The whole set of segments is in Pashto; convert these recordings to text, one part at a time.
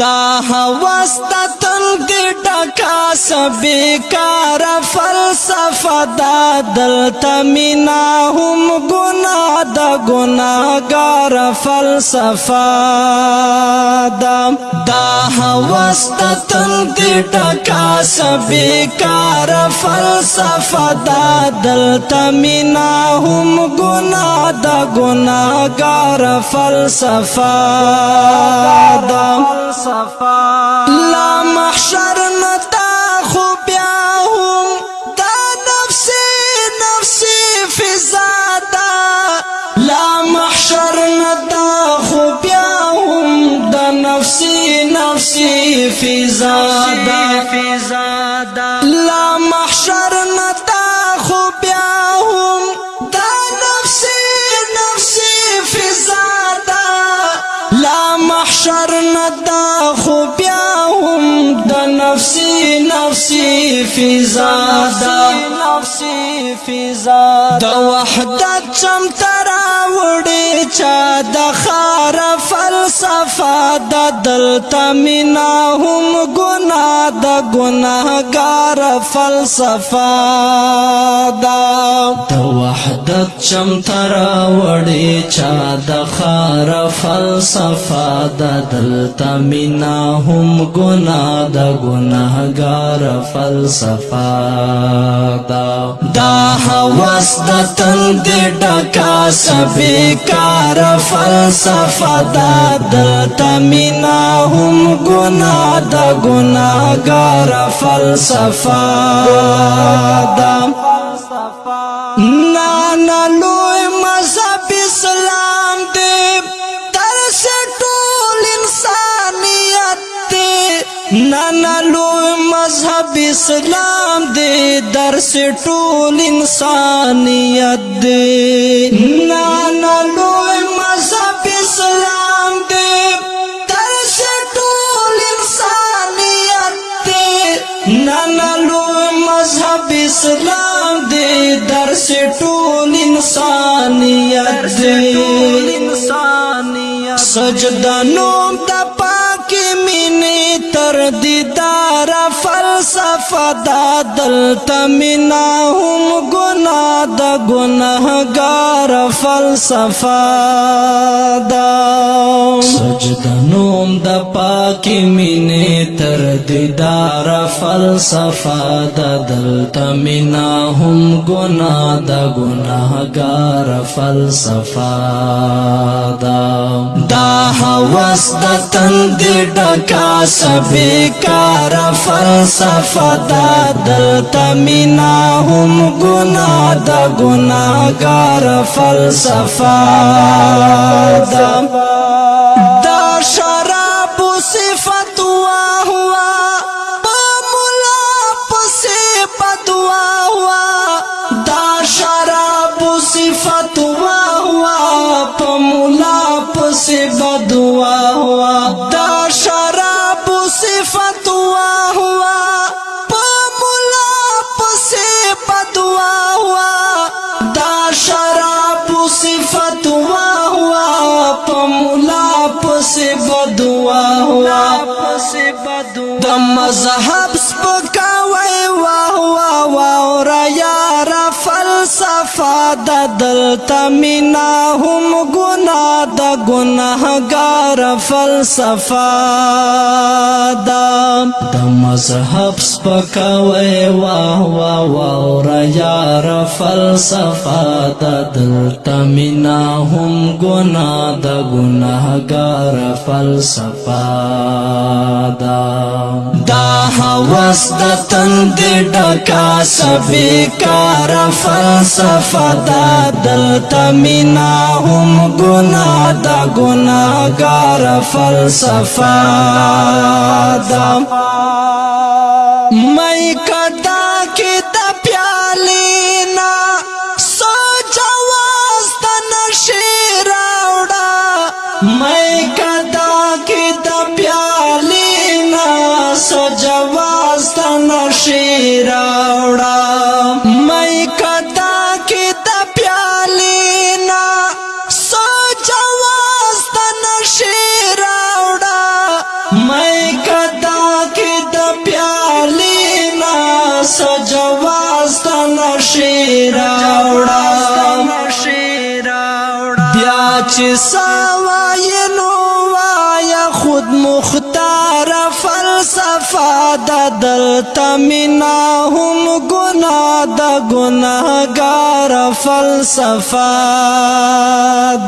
دا هوست تل ګټه کا سبې کار فلسفه دا دلته مینا هم ګنا د ګناګار فلسفه هوست تل دی ټکا سبی کار فلسفه دا دلتا مینا هم گنا دا گناگار فلسفه دا لا محشر شي فضا دا لا محشر نتا خو بیا هم دا نفس نفس فضا دا لا محشر نتا خو بیا هم دا نفس نفس فضا دا نفس فضا دا وحدت چم ترا وړي چا د دا دلتا مینا هم گناہ دا گناهگار فلسفه دا دا وحدت چم ترا وڑی چا دا خار فلسفه دا دلتا منا هم گناه دا گناهگار فلسفه دا دا حواس دا تند ڈکا سبی کار فلسفه دا دلتا منا هم گناه دا گناهگار رفلف نانا لو مذہب اسلام دے درس ٹول انسانیت دے نانا لو مذہب اسلام دے درس ٹول انسانیت دے دې درس ټول انسانيت دې سجدا نوم د پاک مینې تر دیدار فلسفه دا دلته مینا هم ګو الله د ګناهګار فلسفه دا سجدنوم د پاکي مینې تر دیدار فلسفه د دلته مینا هم ګناه د ګناهګار فلسفه دا دا هوس د تند ډکا سبي کار فلسفه د دلته مینا هم ګناه د ګناګار فلسفه د مذهب سپکاوی واه واه واه را یاره فلسفه د دلته مینا هم ګنا د ګناهګار فلسفه د د مذهب سپکاوي واه واه واه یار فلسفه د دلته مینا هم ګنا د ګناهګار فلسفه د دا هوس د تند ډکا سبي کار فلسفه دا دلتا مینا هم گنا دا گناگار فلسفه دا مئی کدا کی دا پیالینا سو جواز دا نشی راوڑا مئی کدا کی دا پیالینا سو جواز دا نشی راوڑا بیا چې سوای نو وایا خود مختار فلسفه د دلتا مینا هم ګنا د ګناګار فلسفه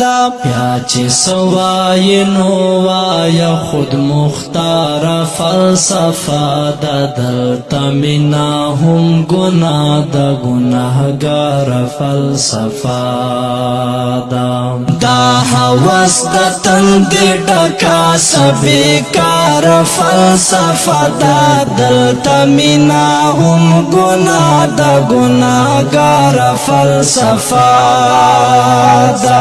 دا یا چې سوای نو وایا خود مختار فلسفه دا دلته مینا هم ګنا دا ګناهګار فلسفه دا دا هوس د تند ډکا سبي کار فلسفه دا دلته مینا هم ګنا دا ګناهګار فلسفه دا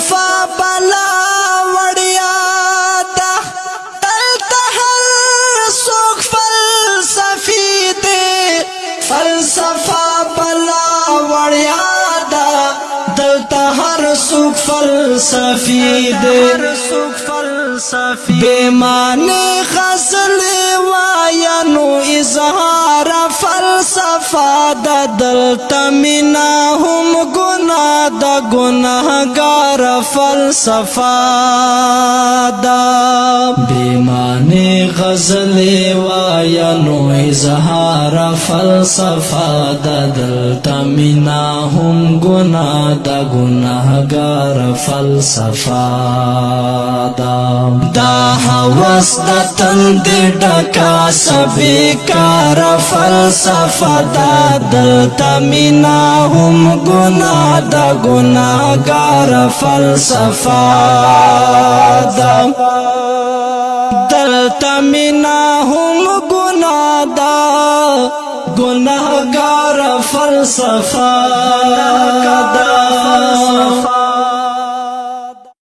فلسفی دے بیمان غزل وایا نو اظہار فلسفہ دا دلتا منا ہم گناہ دا گناہگار فلسفہ دا بیمان پرانی غزلی وایا نو اظهار فلسفه د دلتا مینا هم گنا د گناهگار فلسفه دا دا حوس د تند ډکا سبی کار فلسفه د دلتا مینا هم گنا د گناهگار فلسفه دا منا ہم گنا دا گناہ گار فلسفہ دا فلسفہ